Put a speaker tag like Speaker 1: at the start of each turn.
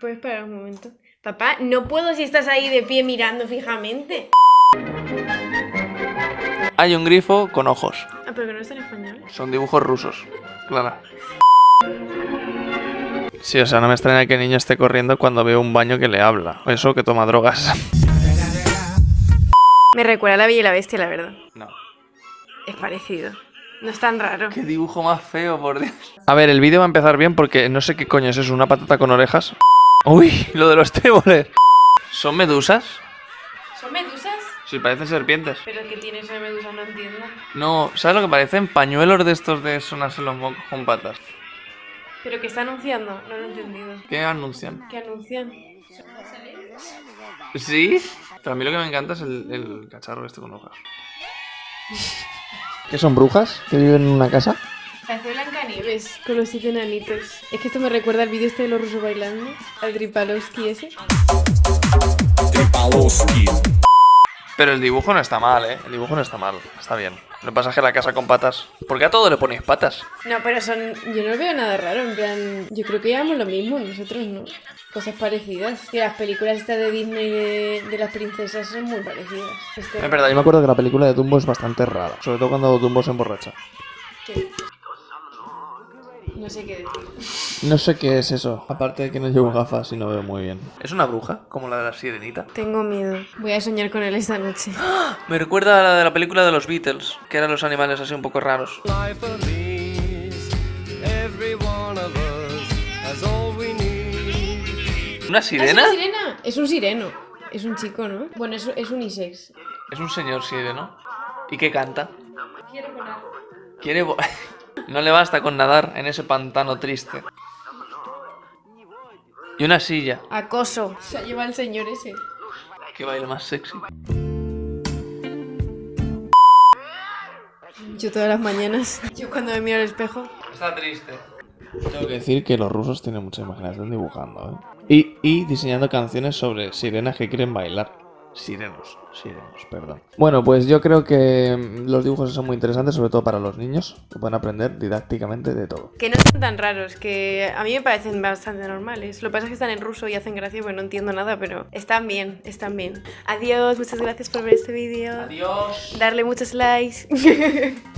Speaker 1: ¿Puedes esperar un momento? Papá, no puedo si estás ahí de pie mirando fijamente.
Speaker 2: Hay un grifo con ojos.
Speaker 1: Ah, pero que no está en español.
Speaker 2: Son dibujos rusos. Clara. Sí, o sea, no me extraña que el niño esté corriendo cuando veo un baño que le habla. O eso que toma drogas.
Speaker 1: Me recuerda a la Bella y la Bestia, la verdad.
Speaker 2: No.
Speaker 1: Es parecido. No es tan raro.
Speaker 2: Qué dibujo más feo, por Dios. A ver, el vídeo va a empezar bien porque no sé qué coño es eso, una patata con orejas. Uy, lo de los tréboles. ¿Son medusas?
Speaker 1: ¿Son medusas?
Speaker 2: Sí, parecen serpientes.
Speaker 1: Pero que tiene de medusa, no entiendo.
Speaker 2: No, ¿sabes lo que parecen? Pañuelos de estos de sonarse los mocos con patas.
Speaker 1: ¿Pero qué está anunciando? No lo he entendido.
Speaker 2: ¿Qué anuncian?
Speaker 1: ¿Qué anuncian?
Speaker 2: ¿Sí? Pero a mí lo que me encanta es el, el cacharro este con hojas. ¿Qué son brujas? ¿Que viven en una casa?
Speaker 1: Parece Blancanieves con los siete enanitos. Es que esto me recuerda al vídeo este de los rusos bailando. Al Tripalowski ese.
Speaker 2: Pero el dibujo no está mal, ¿eh? El dibujo no está mal, está bien. Lo pasa que la casa con patas... ¿Por qué a todo le ponéis patas?
Speaker 1: No, pero son. Yo no veo nada raro, en plan. Yo creo que llevamos lo mismo, nosotros no. Cosas parecidas. Que las películas estas de Disney de, de las princesas son muy parecidas. Este-
Speaker 2: Es verdad, yo me acuerdo que la película de Dumbo es bastante rara. Sobre todo cuando Dumbo se emborracha.
Speaker 1: ¿Qué? No sé qué decir.
Speaker 2: No sé qué es eso. Aparte de que no llevo gafas y no veo muy bien. ¿Es una bruja? Como la de la sirenita.
Speaker 1: Tengo miedo. Voy a soñar con él esta noche.
Speaker 2: Me recuerda a la de la película de los Beatles, que eran los animales así un poco raros. ¿Una
Speaker 1: ¿Es
Speaker 2: sirena?
Speaker 1: una sirena? Es un sireno. Es un chico, ¿no? Bueno, es, es unisex.
Speaker 2: Es un señor sireno. ¿Y qué canta?
Speaker 1: Quiero volar.
Speaker 2: Quiere... vo- no le basta con nadar en ese pantano triste. Y una silla.
Speaker 1: Acoso. Se ha llevado el señor ese.
Speaker 2: Qué baile más sexy.
Speaker 1: Yo todas las mañanas. Yo cuando me miro al espejo.
Speaker 2: Está triste. Tengo que decir que los rusos tienen mucha imaginación dibujando, ¿eh? Y, y diseñando canciones sobre sirenas que quieren bailar. Sirenos, sirenos, perdón. Bueno, pues yo creo que mm, los dibujos son muy interesantes, sobre todo para los niños, que pueden aprender didácticamente de todo.
Speaker 1: Que no son tan raros, que a mí me parecen bastante normales. Lo que pasa es que están en ruso y hacen gracia porque no entiendo nada, pero están bien, están bien. Adiós, muchas gracias por ver este vídeo.
Speaker 2: Adiós.
Speaker 1: Darle muchos likes.